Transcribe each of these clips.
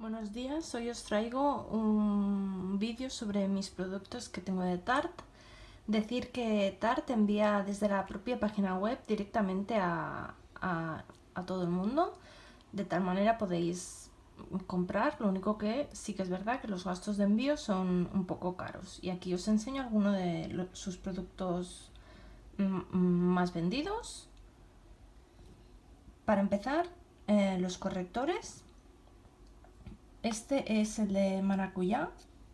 Buenos días, hoy os traigo un vídeo sobre mis productos que tengo de Tarte. Decir que Tarte envía desde la propia página web directamente a, todo el mundo, de tal manera podéis comprar, lo único que sí que es verdad que los gastos de envío son un poco caros. Y aquí os enseño algunos de sus productos más vendidos. Para empezar, eh, los correctores este es el de maracuyá,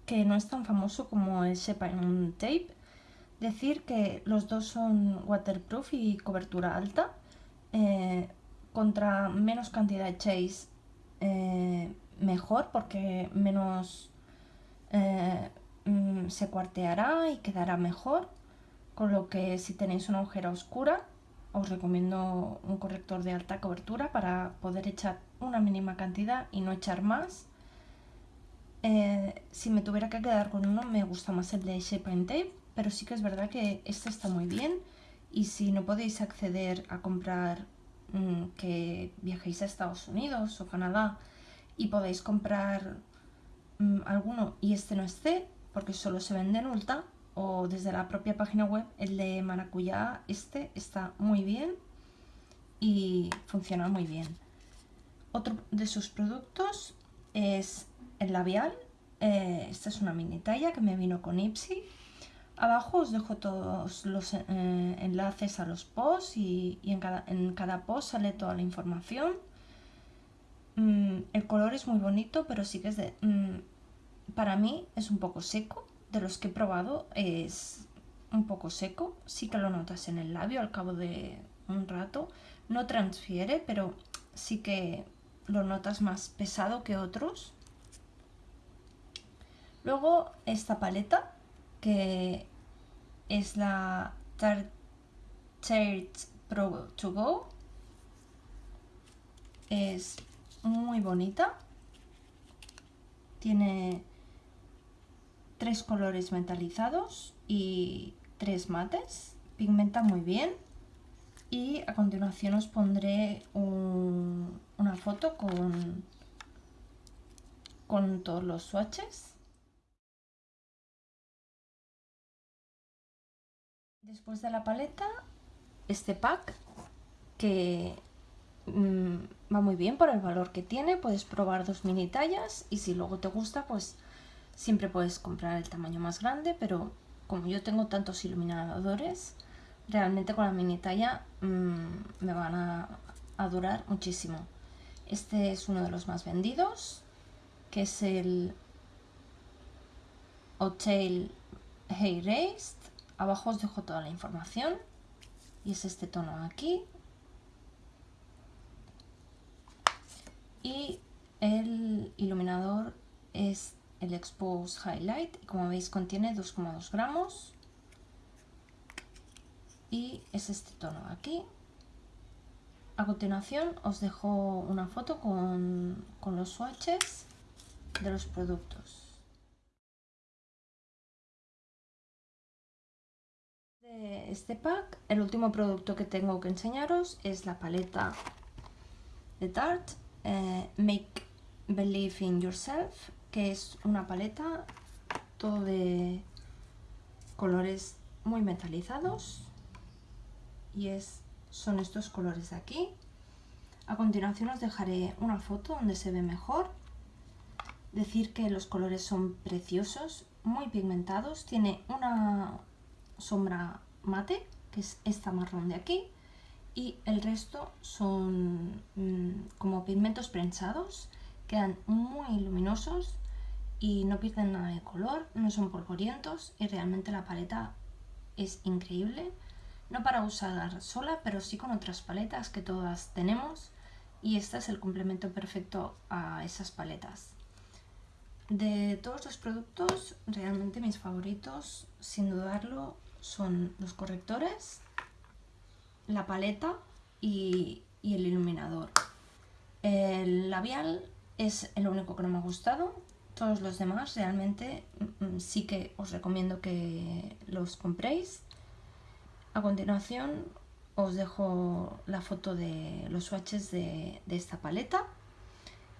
que no es tan famoso como el Shepain Tape. Decir que los dos son waterproof y cobertura alta. Eh, contra menos cantidad echéis eh, mejor porque menos eh, mm, se cuarteará y quedará mejor. Con lo que si tenéis una agujera oscura os recomiendo un corrector de alta cobertura para poder echar una mínima cantidad y no echar más eh, si me tuviera que quedar con uno, me gusta más el de Shape and Tape, pero sí que es verdad que este está muy bien. Y si no podéis acceder a comprar mm, que viajéis a Estados Unidos o Canadá y podéis comprar mm, alguno y este no esté, porque solo se vende en Ulta, o desde la propia página web, el de maracuyá, este está muy bien y funciona muy bien. Otro de sus productos es el labial. Eh, esta es una mini talla que me vino con Ipsy. Abajo os dejo todos los eh, enlaces a los posts y, en, cada, en, cada, post sale toda la información. Mm, el color es muy bonito, pero sí que es de... Mm, para mí es un poco seco. De los que he probado es un poco seco. Sí que lo notas en el labio al cabo de un rato. No transfiere, pero sí que lo notas más pesado que otros. Luego esta paleta, que es la Tarte Pro To Go. Es muy bonita. Tiene tres colores metalizados y tres mates. Pigmenta muy bien. Y a continuación os pondré una foto con, con todos los swatches. Después de la paleta, este pack que mm, va muy bien por el valor que tiene. Puedes probar dos mini tallas y si luego te gusta, pues siempre puedes comprar el tamaño más grande. Pero como yo tengo tantos iluminadores, realmente con la mini talla mm, me van a, a durar muchísimo. Este es uno de los más vendidos, que es el Hotel Hay Raised Abajo os dejo toda la información. Y es este tono aquí. Y el iluminador es el Expose Highlight. Y como veis contiene 2,2 gramos. Y es este tono aquí. A continuación os dejo una foto con, con los swatches de los productos. Este pack, el último producto que tengo que enseñaros es la paleta de Tarte eh, Make Believe in Yourself, que es una paleta todo de colores muy metalizados y es, son estos colores de aquí. A continuación os dejaré una foto donde se ve mejor. Decir que los colores son preciosos, muy pigmentados, tiene una sombra mate, que es esta marrón de aquí, y el resto son mm, como pigmentos prensados, quedan muy luminosos y no pierden nada de color, no son polvorientos y realmente la paleta es increíble. No para usar sola, pero sí con otras paletas que todas tenemos y este es el complemento perfecto a esas paletas. De todos los productos, realmente mis favoritos, sin dudarlo, son los correctores, la paleta y, el iluminador. El labial es el único que no me ha gustado. Todos los demás realmente mm, mm, sí que os recomiendo que los compréis. A continuación os dejo la foto de los swatches de, esta paleta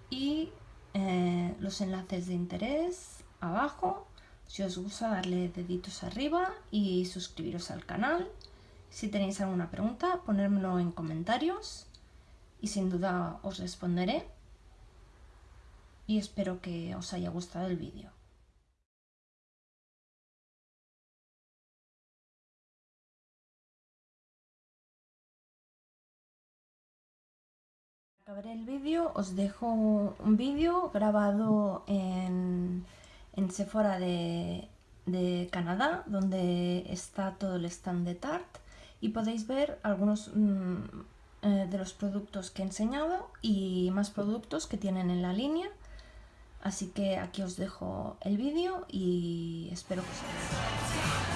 y eh, los enlaces de interés abajo. Si os gusta darle deditos arriba y suscribiros al canal. Si tenéis alguna pregunta, ponérmelo en comentarios y sin duda os responderé. Y espero que os haya gustado el vídeo. Acabar el vídeo os dejo un vídeo grabado en, en Sephora de, Canadá donde está todo el stand de Tarte y podéis ver algunos mm, eh, de los productos que he enseñado y más productos que tienen en la línea. Así que aquí os dejo el vídeo y espero que os guste